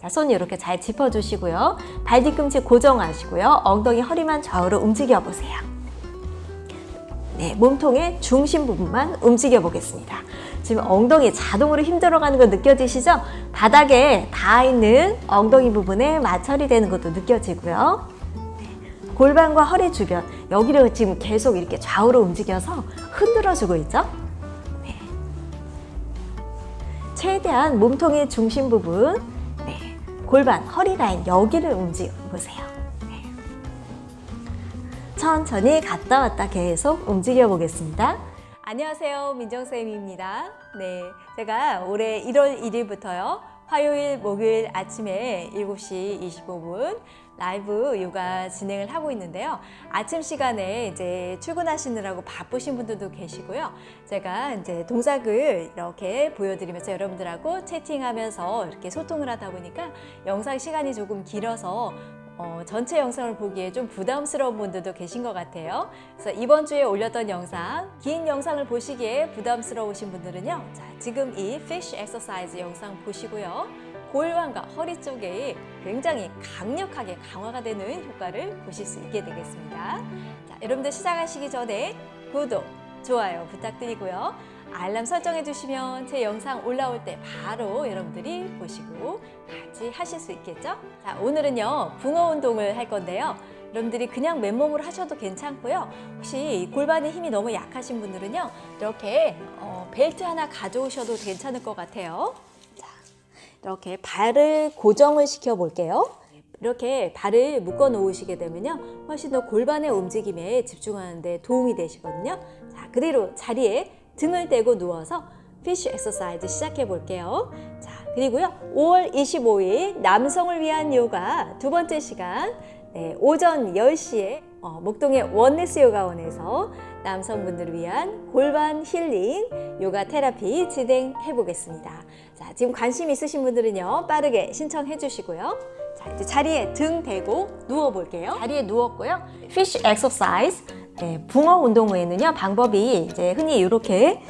자, 손 이렇게 잘 짚어주시고요. 발 뒤꿈치 고정하시고요. 엉덩이 허리만 좌우로 움직여 보세요. 네, 몸통의 중심 부분만 움직여 보겠습니다. 지금 엉덩이 자동으로 힘 들어가는 거 느껴지시죠? 바닥에 닿아 있는 엉덩이 부분에 마찰이 되는 것도 느껴지고요. 네, 골반과 허리 주변 여기를 지금 계속 이렇게 좌우로 움직여서 흔들어주고 있죠? 네. 최대한 몸통의 중심 부분, 네, 골반, 허리 라인 여기를 움직여 보세요. 네. 천천히 갔다 왔다 계속 움직여 보겠습니다. 안녕하세요. 민정쌤입니다. 네. 제가 올해 1월 1일부터요. 화요일, 목요일 아침에 7시 25분 라이브 요가 진행을 하고 있는데요. 아침 시간에 이제 출근하시느라고 바쁘신 분들도 계시고요. 제가 이제 동작을 이렇게 보여드리면서 여러분들하고 채팅하면서 이렇게 소통을 하다 보니까 영상 시간이 조금 길어서 어, 전체 영상을 보기에 좀 부담스러운 분들도 계신 것 같아요. 그래서 이번 주에 올렸던 영상, 긴 영상을 보시기에 부담스러우신 분들은요. 자, 지금 이 Fish Exercise 영상 보시고요. 골반과 허리 쪽에 굉장히 강력하게 강화가 되는 효과를 보실 수 있게 되겠습니다. 자, 여러분들 시작하시기 전에 구독, 좋아요 부탁드리고요. 알람 설정해 주시면 제 영상 올라올 때 바로 여러분들이 보시고 같이 하실 수 있겠죠? 자, 오늘은요 붕어 운동을 할 건데요. 여러분들이 그냥 맨몸으로 하셔도 괜찮고요. 혹시 골반에 힘이 너무 약하신 분들은요. 이렇게 어, 벨트 하나 가져오셔도 괜찮을 것 같아요. 자, 이렇게 발을 고정을 시켜 볼게요. 이렇게 발을 묶어 놓으시게 되면요. 훨씬 더 골반의 움직임에 집중하는 데 도움이 되시거든요. 자, 그대로 자리에 등을 대고 누워서 fish exercise 시작해 볼게요. 자, 그리고요. 5월 25일 남성을 위한 요가 두 번째 시간 네, 오전 10시에 어, 목동의 원네스 요가원에서 남성분들을 위한 골반 힐링 요가 테라피 진행해 보겠습니다. 자, 지금 관심 있으신 분들은요. 빠르게 신청해 주시고요. 자, 이제 자리에 등 대고 누워 볼게요. 자리에 누웠고요. fish exercise 네, 붕어 운동 후에는요 방법이 이제 흔히 이렇게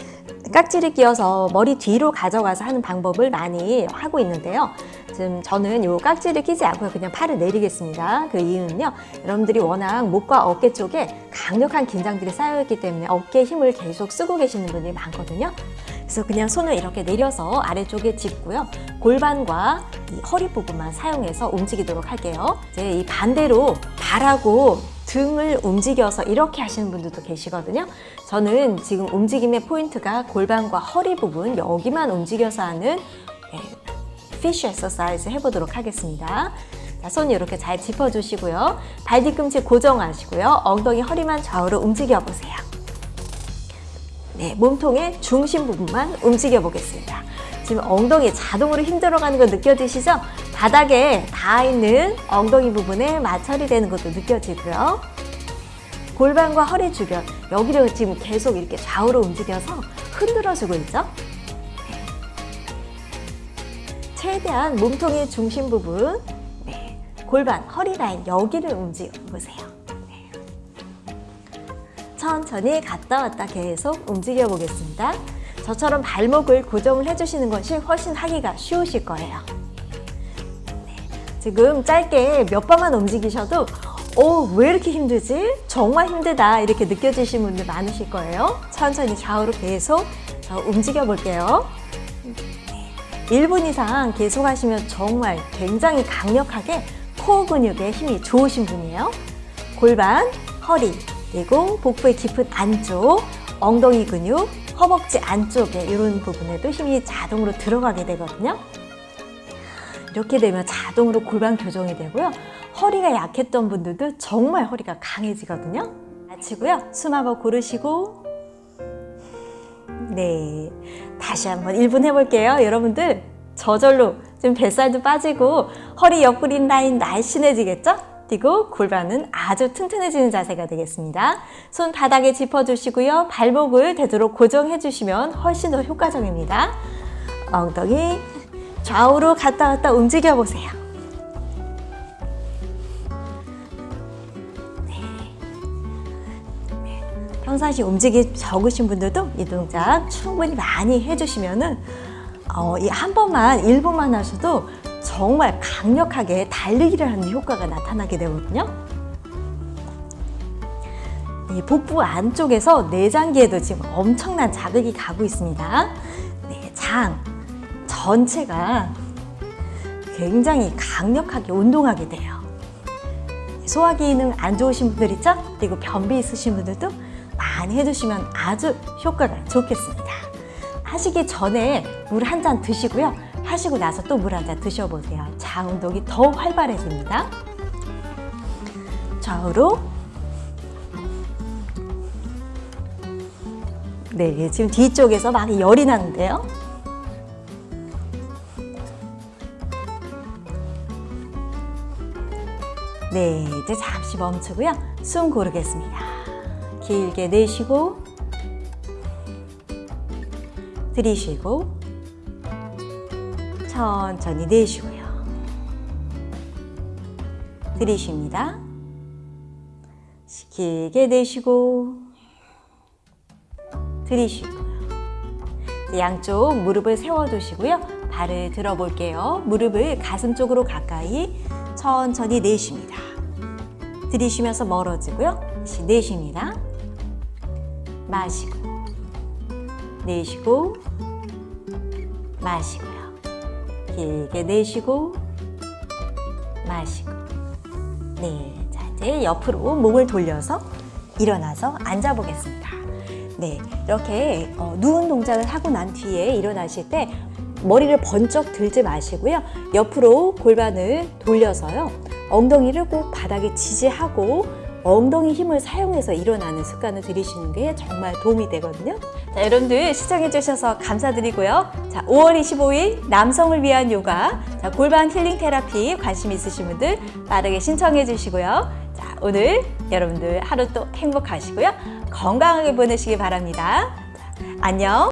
깍지를 끼워서 머리 뒤로 가져가서 하는 방법을 많이 하고 있는데요. 지금 저는 이 깍지를 끼지 않고 그냥 팔을 내리겠습니다. 그 이유는요. 여러분들이 워낙 목과 어깨 쪽에 강력한 긴장들이 쌓여있기 때문에 어깨에 힘을 계속 쓰고 계시는 분들이 많거든요. 그래서 그냥 손을 이렇게 내려서 아래쪽에 짚고요. 골반과 이 허리 부분만 사용해서 움직이도록 할게요. 이제 이 반대로 발하고 등을 움직여서 이렇게 하시는 분들도 계시거든요. 저는 지금 움직임의 포인트가 골반과 허리 부분 여기만 움직여서 하는 fish exercise 해보도록 하겠습니다. 자, 손 이렇게 잘 짚어주시고요. 발 뒤꿈치 고정하시고요. 엉덩이 허리만 좌우로 움직여 보세요. 네, 몸통의 중심 부분만 움직여 보겠습니다. 지금 엉덩이 자동으로 힘 들어가는 거 느껴지시죠? 바닥에 닿아 있는 엉덩이 부분에 마찰이 되는 것도 느껴지고요. 골반과 허리 주변 여기를 지금 계속 이렇게 좌우로 움직여서 흔들어주고 있죠? 최대한 몸통의 중심 부분, 네, 골반, 허리 라인 여기를 움직여 보세요. 네. 천천히 갔다 왔다 계속 움직여 보겠습니다. 저처럼 발목을 고정을 해주시는 것이 훨씬 하기가 쉬우실 거예요. 네. 지금 짧게 몇 번만 움직이셔도 오, 왜 이렇게 힘들지? 정말 힘들다 이렇게 느껴지시는 분들 많으실 거예요. 천천히 좌우로 계속 움직여 볼게요. 1분 이상 계속 하시면 정말 굉장히 강력하게 코어 근육에 힘이 좋으신 분이에요. 골반, 허리, 그리고 복부의 깊은 안쪽, 엉덩이 근육, 허벅지 안쪽에 이런 부분에도 힘이 자동으로 들어가게 되거든요. 이렇게 되면 자동으로 골반 교정이 되고요. 허리가 약했던 분들도 정말 허리가 강해지거든요. 마치고요. 숨 한번 고르시고 네, 다시 한번 1분 해볼게요. 여러분들 저절로 지금 뱃살도 빠지고 허리 옆구리 라인 날씬해지겠죠? 뛰고 골반은 아주 튼튼해지는 자세가 되겠습니다. 손 바닥에 짚어주시고요. 발목을 되도록 고정해주시면 훨씬 더 효과적입니다. 엉덩이 좌우로 갔다 갔다 움직여 보세요. 평상시 움직이 적으신 분들도 이 동작 충분히 많이 해주시면 은 어, 이 한 번만 1분만 하셔도 정말 강력하게 달리기를 하는 효과가 나타나게 되거든요. 이 복부 안쪽에서 내장기에도 지금 엄청난 자극이 가고 있습니다. 네, 장 전체가 굉장히 강력하게 운동하게 돼요. 소화 기능 안 좋으신 분들 있죠? 그리고 변비 있으신 분들도 많이 해주시면 아주 효과가 좋겠습니다. 하시기 전에 물 한 잔 드시고요. 하시고 나서 또 물 한 잔 드셔보세요. 장 운동이 더 활발해집니다. 좌우로 네, 지금 뒤쪽에서 막 열이 나는데요. 네, 이제 잠시 멈추고요. 숨 고르겠습니다. 길게 내쉬고 들이쉬고 천천히 내쉬고요. 들이쉽니다. 길게 내쉬고 들이쉬고요. 양쪽 무릎을 세워두시고요. 발을 들어볼게요. 무릎을 가슴 쪽으로 가까이 천천히 내쉽니다. 들이쉬면서 멀어지고요. 다시 내쉽니다. 마시고 내쉬고 마시고요. 길게 내쉬고 마시고 네, 자 이제 옆으로 몸을 돌려서 일어나서 앉아 보겠습니다. 네, 이렇게 어, 누운 동작을 하고 난 뒤에 일어나실 때 머리를 번쩍 들지 마시고요. 옆으로 골반을 돌려서요. 엉덩이를 꼭 바닥에 지지하고 엉덩이 힘을 사용해서 일어나는 습관을 들이시는 게 정말 도움이 되거든요. 자, 여러분들 시청해 주셔서 감사드리고요. 자, 5월 25일 남성을 위한 요가, 자, 골반 힐링 테라피 관심 있으신 분들 빠르게 신청해 주시고요. 자, 오늘 여러분들 하루 또 행복하시고요. 건강하게 보내시기 바랍니다. 자, 안녕.